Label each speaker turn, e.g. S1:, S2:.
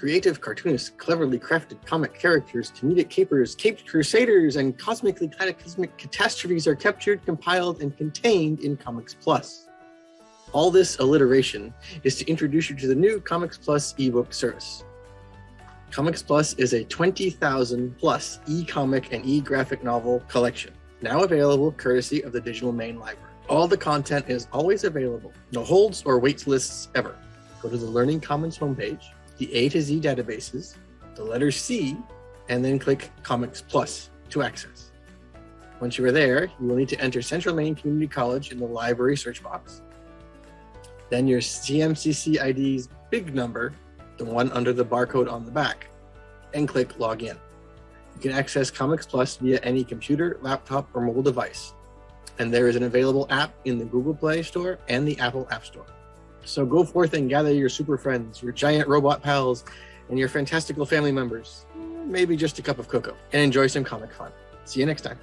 S1: Creative cartoonists cleverly crafted comic characters, comedic capers, caped crusaders, and cosmically cataclysmic catastrophes are captured, compiled, and contained in Comics Plus. All this alliteration is to introduce you to the new Comics Plus ebook service. Comics Plus is a 20,000 plus e-comic and e-graphic novel collection, now available courtesy of the Digital Maine Library. All the content is always available, no holds or wait lists ever. Go to the Learning Commons homepage, the A to Z databases, the letter C, and then click Comics Plus to access. Once you are there, you will need to enter Central Maine Community College in the library search box, then your CMCC ID's big number, the one under the barcode on the back, and click Login. You can access Comics Plus via any computer, laptop, or mobile device. And there is an available app in the Google Play Store and the Apple App Store. So go forth and gather your super friends, your giant robot pals, and your fantastical family members, maybe just a cup of cocoa, and enjoy some comic fun. See you next time.